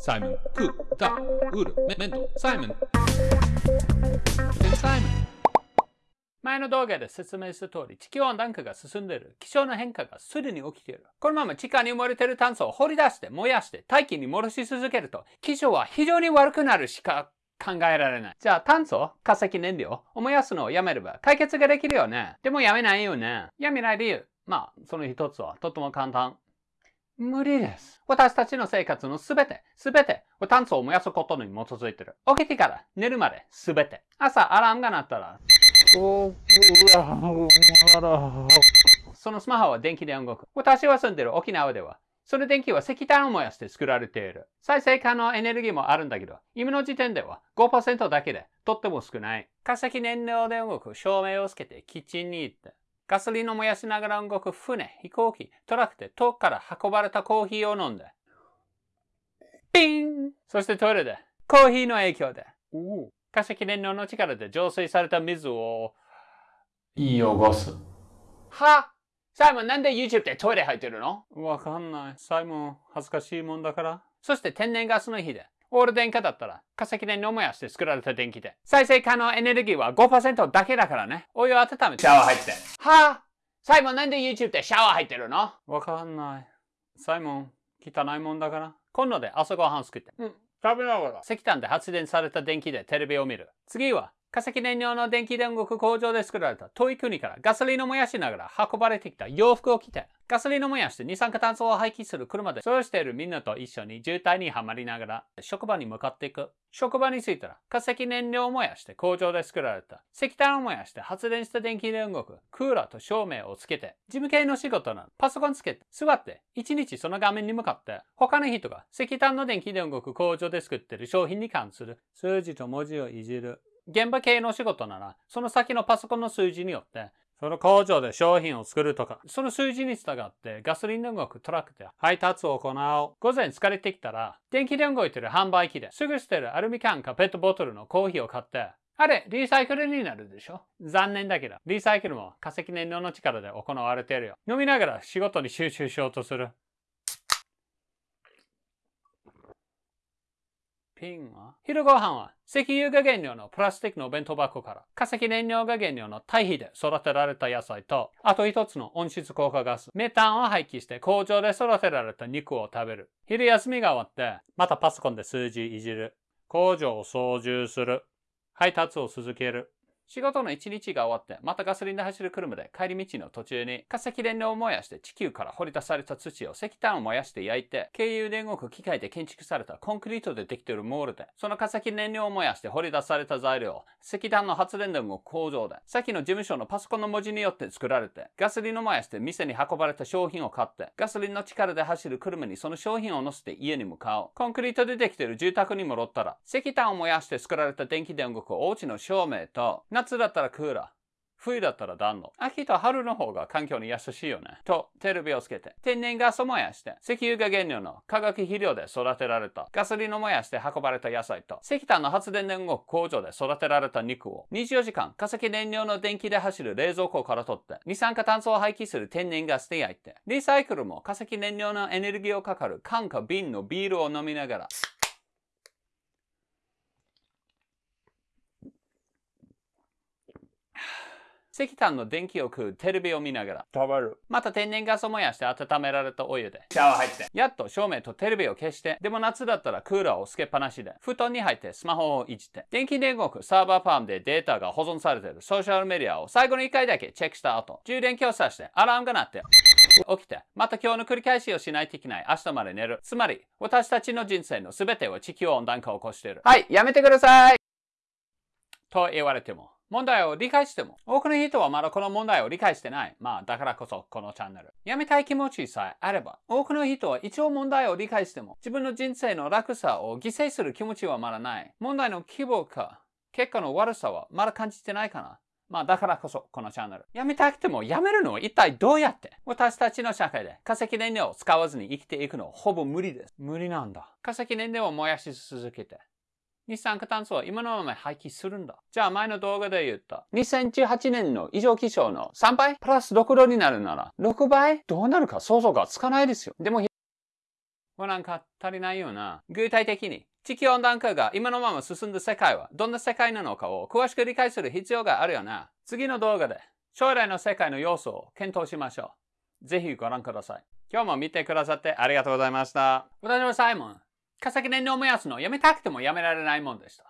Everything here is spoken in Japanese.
サイモン、クー、タ、ウル、メメント、サイモン。サイモン。前の動画で説明した通り、地球温暖化が進んでいる。気象の変化がすでに起きている。このまま地下に埋もれている炭素を掘り出して燃やして大気に戻し続けると、気象は非常に悪くなるしか考えられない。じゃあ炭素、化石燃料を燃やすのをやめれば解決ができるよね。でもやめないよね。やめない理由。まあ、その一つはとても簡単。無理です。私たちの生活のすべて、すべて、炭素を燃やすことに基づいてる。起きてから寝るまで、すべて。朝アラームが鳴ったら、そのスマホは電気で動く。私は住んでる沖縄では、その電気は石炭を燃やして作られている。再生可能エネルギーもあるんだけど、今の時点では5%だけでとっても少ない。化石燃料で動く照明をつけてキッチンに行って、ガソリンを燃やしながら動く船、飛行機、トラックで遠くから運ばれたコーヒーを飲んで、ピンそしてトイレで、コーヒーの影響で、化石燃料の力で浄水された水を、汚す。は？サイモンなんで YouTube でトイレ入ってるの？わかんない。サイモン恥ずかしいもんだから。そして天然ガスの火で、オール電化だったら化石燃料燃やして作られた電気で。再生可能エネルギーは5%だけだからね。お湯を温めてシャワー入って。はぁサイモンなんで YouTube でシャワー入ってるの？わかんない。サイモン、汚いもんだから。今度で朝ごはん作って。うん。食べながら。石炭で発電された電気でテレビを見る。次は化石燃料の電気で動く工場で作られた遠い国からガソリンを燃やしながら運ばれてきた洋服を着て、ガソリンを燃やして二酸化炭素を排気する車で、そうしているみんなと一緒に渋滞にはまりながら職場に向かっていく。職場に着いたら化石燃料を燃やして工場で作られた石炭を燃やして発電した電気で動くクーラーと照明をつけて、事務系の仕事なのパソコンつけて座って一日その画面に向かって他の人が石炭の電気で動く工場で作っている商品に関する数字と文字をいじる。現場系の仕事なら、その先のパソコンの数字によって、その工場で商品を作るとか、その数字に従ってガソリンで動くトラックで配達を行おう。午前疲れてきたら、電気で動いてる販売機ですぐ捨てるアルミ缶かペットボトルのコーヒーを買って、あれ、リサイクルになるでしょ？残念だけど、リサイクルも化石燃料の力で行われているよ。飲みながら仕事に集中しようとする。ピンは？昼ご飯は石油が原料のプラスチックの弁当箱から化石燃料が原料の堆肥で育てられた野菜と、あと一つの温室効果ガス、メタンを廃棄して工場で育てられた肉を食べる。昼休みが終わって、またパソコンで数字いじる。工場を操縦する。配達を続ける。仕事の一日が終わって、またガソリンで走る車で帰り道の途中に化石燃料を燃やして地球から掘り出された土を石炭を燃やして焼いて、経由で動く機械で建築されたコンクリートでできているモールで、その化石燃料を燃やして掘り出された材料石炭の発電で動く工場で、先の事務所のパソコンの文字によって作られて、ガソリンを燃やして店に運ばれた商品を買って、ガソリンの力で走る車にその商品を乗せて家に向かう。コンクリートでできている住宅に戻ったら、石炭を燃やして作られた電気で動くお家の照明と、夏だったらクーラー。冬だったら暖炉。秋と春の方が環境に優しいよね。と、テレビをつけて、天然ガスを燃やして、石油が原料の化学肥料で育てられた、ガソリンを燃やして運ばれた野菜と、石炭の発電で動工場で育てられた肉を、24時間。化石燃料の電気で走る冷蔵庫から取って、二酸化炭素を排気する天然ガスで焼いて、リサイクルも化石燃料のエネルギーをかかる。缶か瓶のビールを飲みながら、石炭の電気を食うテレビを見ながら。食べる。また天然ガスを燃やして温められたお湯で。シャワー入って。やっと照明とテレビを消して、でも夏だったらクーラーをつけっぱなしで、布団に入ってスマホをいじって、電気で動くサーバーファームでデータが保存されている。ソーシャルメディアを最後の1回だけチェックした後、充電器を挿してアラームが鳴って、起きて、また今日の繰り返しをしないといけない。明日まで寝る。つまり、私たちの人生の全ては地球温暖化を起こしている。はい、やめてください。と言われても、問題を理解しても、多くの人はまだこの問題を理解してない。まあ、だからこそこのチャンネル。やめたい気持ちさえあれば、多くの人は一応問題を理解しても、自分の人生の楽さを犠牲する気持ちはまだない。問題の規模か、結果の悪さはまだ感じてないかな。まあだからこそこのチャンネル。やめたくてもやめるのは一体どうやって？私たちの社会で化石燃料を使わずに生きていくのはほぼ無理です。無理なんだ。化石燃料を燃やし続けて二酸化炭素は今のまま廃棄するんだ。じゃあ前の動画で言った。2018年の異常気象の3倍？プラス6度になるなら、6倍？どうなるか？想像がつかないですよ。でももうなんか足りないような。具体的に、地球温暖化が今のまま進んだ世界はどんな世界なのかを詳しく理解する必要があるよな。次の動画で将来の世界の要素を検討しましょう。ぜひご覧ください。今日も見てくださってありがとうございました。私はサイモン。化石燃料燃やすのをやめたくてもやめられないもんでした。